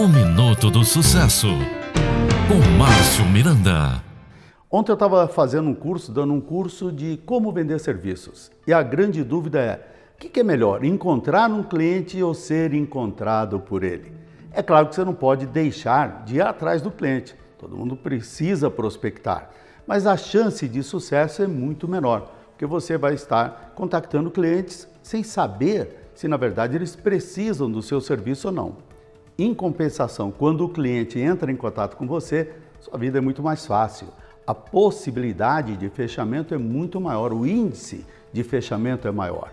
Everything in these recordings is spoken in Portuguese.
O Minuto do Sucesso, com Márcio Miranda. Ontem eu estava fazendo um curso, dando um curso de como vender serviços. E a grande dúvida é, o que, que é melhor, encontrar um cliente ou ser encontrado por ele? É claro que você não pode deixar de ir atrás do cliente. Todo mundo precisa prospectar. Mas a chance de sucesso é muito menor, porque você vai estar contactando clientes sem saber se na verdade eles precisam do seu serviço ou não. Em compensação, quando o cliente entra em contato com você, sua vida é muito mais fácil. A possibilidade de fechamento é muito maior, o índice de fechamento é maior.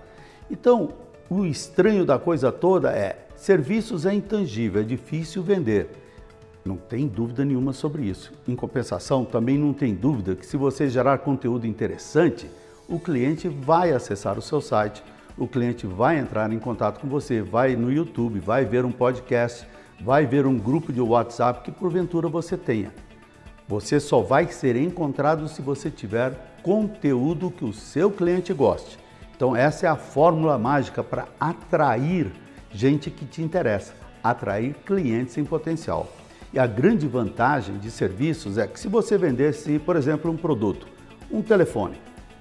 Então, o estranho da coisa toda é, serviços é intangível, é difícil vender. Não tem dúvida nenhuma sobre isso. Em compensação, também não tem dúvida que se você gerar conteúdo interessante, o cliente vai acessar o seu site, o cliente vai entrar em contato com você, vai no YouTube, vai ver um podcast, vai ver um grupo de WhatsApp que porventura você tenha. Você só vai ser encontrado se você tiver conteúdo que o seu cliente goste. Então essa é a fórmula mágica para atrair gente que te interessa, atrair clientes em potencial. E a grande vantagem de serviços é que se você vendesse, por exemplo, um produto, um telefone,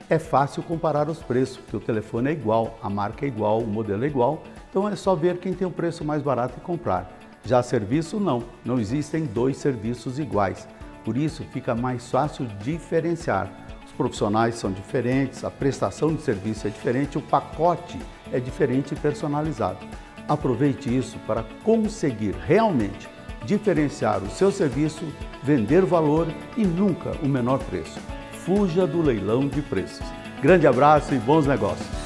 é fácil comparar os preços, porque o telefone é igual, a marca é igual, o modelo é igual, então é só ver quem tem o preço mais barato e comprar. Já serviço não, não existem dois serviços iguais. Por isso fica mais fácil diferenciar. Os profissionais são diferentes, a prestação de serviço é diferente, o pacote é diferente e personalizado. Aproveite isso para conseguir realmente diferenciar o seu serviço, vender valor e nunca o menor preço. Fuja do leilão de preços. Grande abraço e bons negócios!